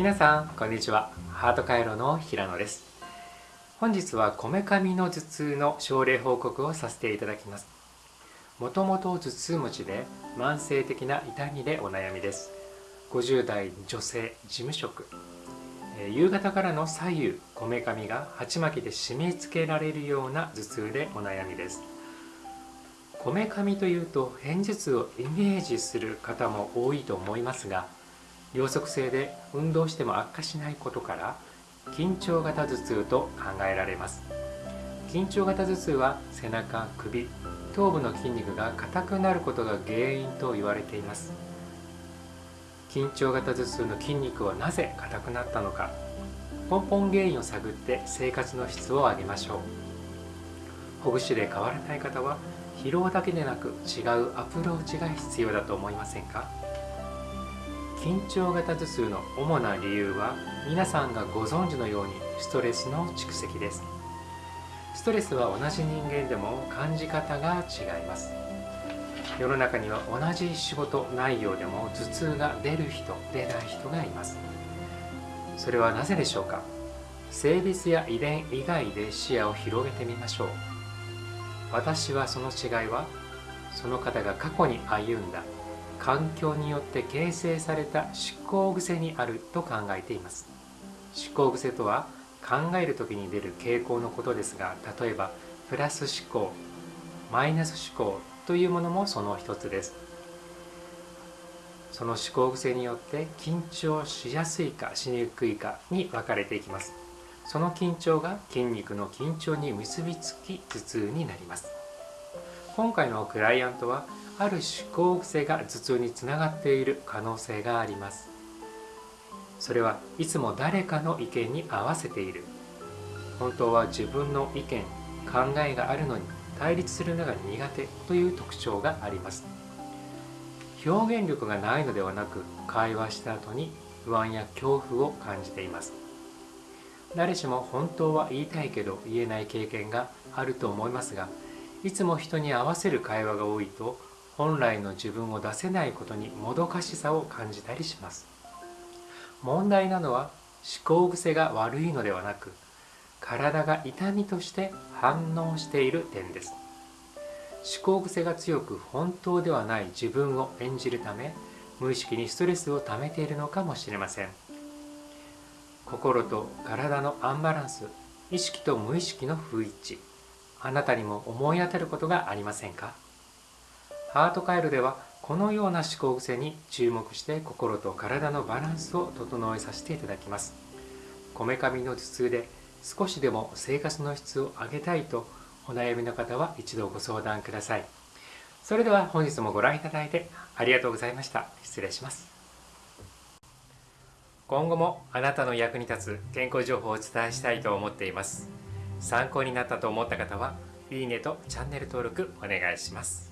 皆さんこんにちは。ハート回路の平野です。本日はこめかみの頭痛の症例報告をさせていただきます。もともと頭痛持ちで慢性的な痛みでお悩みです。50代女性事務職。夕方からの左右こめかみが鉢巻きで締め付けられるような頭痛でお悩みです。こめかみというと片頭痛をイメージする方も多いと思いますが両側性で運動しても悪化しないことから緊張型頭痛と考えられます。緊張型頭痛は背中首頭部の筋肉が硬くなることが原因と言われています。緊張型頭痛の筋肉はなぜ硬くなったのか根本原因を探って生活の質を上げましょう。ほぐしで変わらない方は疲労だけでなく違うアプローチが必要だと思いませんか？緊張型頭痛の主な理由は皆さんがご存知のようにストレスの蓄積です。ストレスは同じ人間でも感じ方が違います。世の中には同じ仕事内容でも頭痛が出る人出ない人がいます。それはなぜでしょうか？性別や遺伝以外で視野を広げてみましょう。私はその違いはその方が過去に歩んだ環境によって形成された思考癖にあると考えています。思考癖とは考える時に出る傾向のことですが例えばプラス思考マイナス思考というものもその一つです。その思考癖によって緊張しやすいかしにくいかに分かれていきます。その緊張が筋肉の緊張に結びつき頭痛になります。今回のクライアントはある思考癖が頭痛につながっている可能性があります。それはいつも誰かの意見に合わせている。本当は自分の意見考えがあるのに対立するのが苦手という特徴があります。表現力がないのではなく会話した後に不安や恐怖を感じています。誰しも本当は言いたいけど言えない経験があると思いますがいつも人に合わせる会話が多いと本来の自分を出せないことにもどかしさを感じたりします。問題なのは思考癖が悪いのではなく体が痛みとして反応している点です。思考癖が強く本当ではない自分を演じるため無意識にストレスを溜めているのかもしれません。心と体のアンバランス意識と無意識の不一致あなたにも思い当たることがありませんか？ハートカイルではこのような思考癖に注目して心と体のバランスを整えさせていただきます。こめかみの頭痛で少しでも生活の質を上げたいとお悩みの方は一度ご相談ください。それでは本日もご覧いただいてありがとうございました。失礼します。今後もあなたの役に立つ健康情報をお伝えしたいと思っています。参考になったと思った方はいいねとチャンネル登録お願いします。